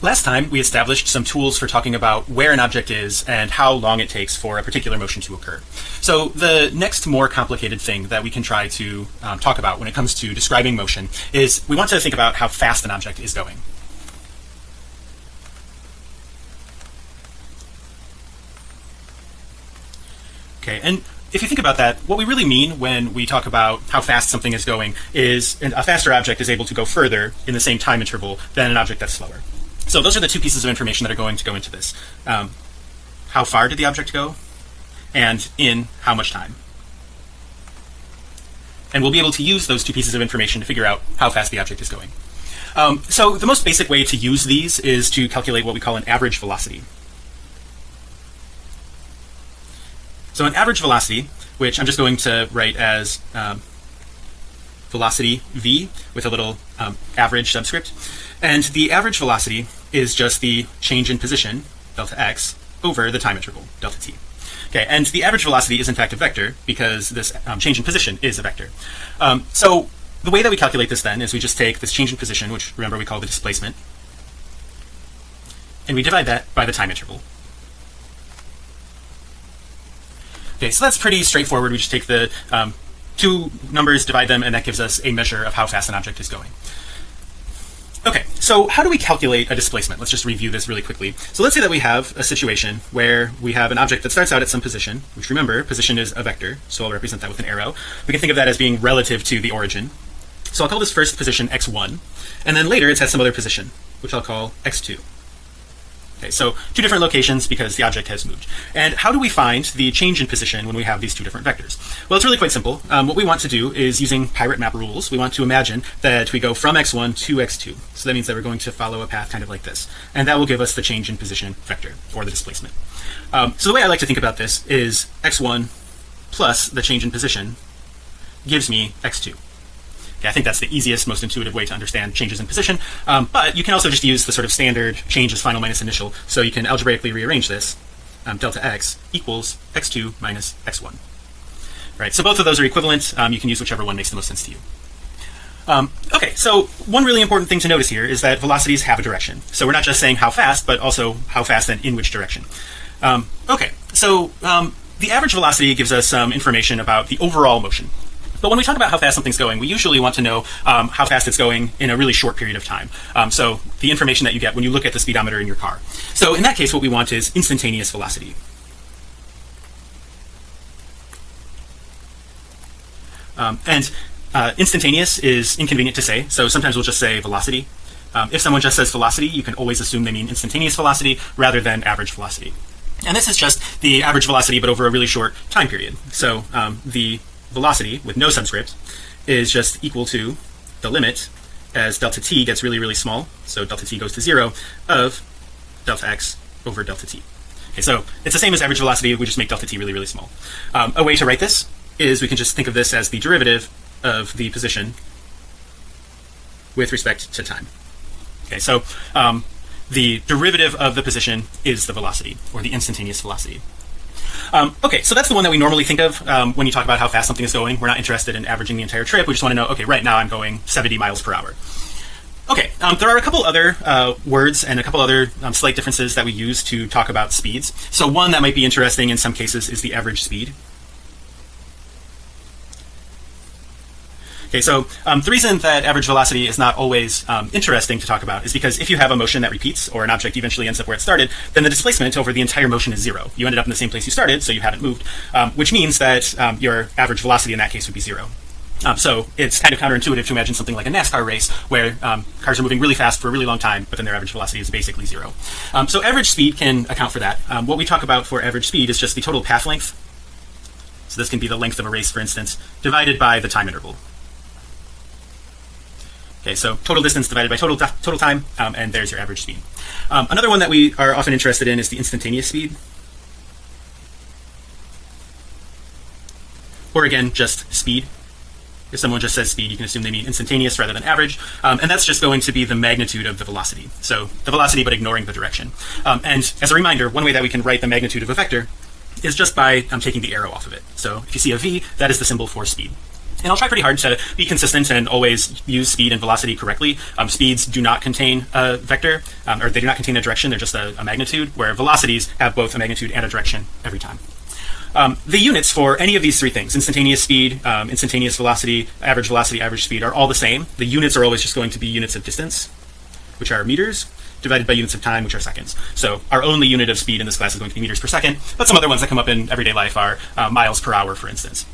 Last time we established some tools for talking about where an object is and how long it takes for a particular motion to occur. So the next more complicated thing that we can try to um, talk about when it comes to describing motion is we want to think about how fast an object is going. Okay, and if you think about that, what we really mean when we talk about how fast something is going is a faster object is able to go further in the same time interval than an object that's slower. So those are the two pieces of information that are going to go into this. Um, how far did the object go? And in how much time? And we'll be able to use those two pieces of information to figure out how fast the object is going. Um, so the most basic way to use these is to calculate what we call an average velocity. So an average velocity, which I'm just going to write as um, velocity v with a little um, average subscript, and the average velocity is just the change in position delta x over the time interval delta t. Okay, and the average velocity is in fact a vector because this um, change in position is a vector. Um, so the way that we calculate this then is we just take this change in position, which remember we call the displacement, and we divide that by the time interval. Okay, so that's pretty straightforward. We just take the um, two numbers, divide them, and that gives us a measure of how fast an object is going. Okay, so how do we calculate a displacement? Let's just review this really quickly. So let's say that we have a situation where we have an object that starts out at some position, which remember, position is a vector, so I'll represent that with an arrow. We can think of that as being relative to the origin. So I'll call this first position x1, and then later it's at some other position, which I'll call x2. Okay, so two different locations because the object has moved. And how do we find the change in position when we have these two different vectors? Well, it's really quite simple. Um, what we want to do is using pirate map rules, we want to imagine that we go from x1 to x2. So that means that we're going to follow a path kind of like this. And that will give us the change in position vector or the displacement. Um, so the way I like to think about this is x1 plus the change in position gives me x2. I think that's the easiest, most intuitive way to understand changes in position. Um, but you can also just use the sort of standard changes final minus initial. So you can algebraically rearrange this. Um, delta x equals x2 minus x1. Right. So both of those are equivalent. Um, you can use whichever one makes the most sense to you. Um, okay, so one really important thing to notice here is that velocities have a direction. So we're not just saying how fast, but also how fast and in which direction. Um, okay, so um, the average velocity gives us some information about the overall motion. But when we talk about how fast something's going, we usually want to know um, how fast it's going in a really short period of time. Um, so the information that you get when you look at the speedometer in your car. So in that case, what we want is instantaneous velocity. Um, and uh, instantaneous is inconvenient to say. So sometimes we'll just say velocity. Um, if someone just says velocity, you can always assume they mean instantaneous velocity rather than average velocity. And this is just the average velocity, but over a really short time period. So um, the velocity with no subscript is just equal to the limit as delta t gets really really small. So delta t goes to zero of delta x over delta t. Okay so it's the same as average velocity. We just make delta t really really small. Um, a way to write this is we can just think of this as the derivative of the position with respect to time. Okay so um, the derivative of the position is the velocity or the instantaneous velocity um, okay, so that's the one that we normally think of um, when you talk about how fast something is going. We're not interested in averaging the entire trip. We just want to know, okay, right now I'm going 70 miles per hour. Okay, um, there are a couple other uh, words and a couple other um, slight differences that we use to talk about speeds. So one that might be interesting in some cases is the average speed. Okay, so um, the reason that average velocity is not always um, interesting to talk about is because if you have a motion that repeats or an object eventually ends up where it started, then the displacement over the entire motion is zero. You ended up in the same place you started, so you haven't moved, um, which means that um, your average velocity in that case would be zero. Um, so it's kind of counterintuitive to imagine something like a NASCAR race where um, cars are moving really fast for a really long time, but then their average velocity is basically zero. Um, so average speed can account for that. Um, what we talk about for average speed is just the total path length. So this can be the length of a race, for instance, divided by the time interval. Okay, so total distance divided by total total time, um, and there's your average speed. Um, another one that we are often interested in is the instantaneous speed, or again, just speed. If someone just says speed, you can assume they mean instantaneous rather than average, um, and that's just going to be the magnitude of the velocity. So the velocity, but ignoring the direction. Um, and as a reminder, one way that we can write the magnitude of a vector is just by um, taking the arrow off of it. So if you see a v, that is the symbol for speed. And I'll try pretty hard to be consistent and always use speed and velocity correctly. Um, speeds do not contain a vector, um, or they do not contain a direction. They're just a, a, magnitude, where velocities have both a magnitude and a direction every time. Um, the units for any of these three things, instantaneous speed, um, instantaneous velocity, average velocity, average speed, are all the same. The units are always just going to be units of distance, which are meters, divided by units of time, which are seconds. So our only unit of speed in this class is going to be meters per second, but some other ones that come up in everyday life are uh, miles per hour, for instance.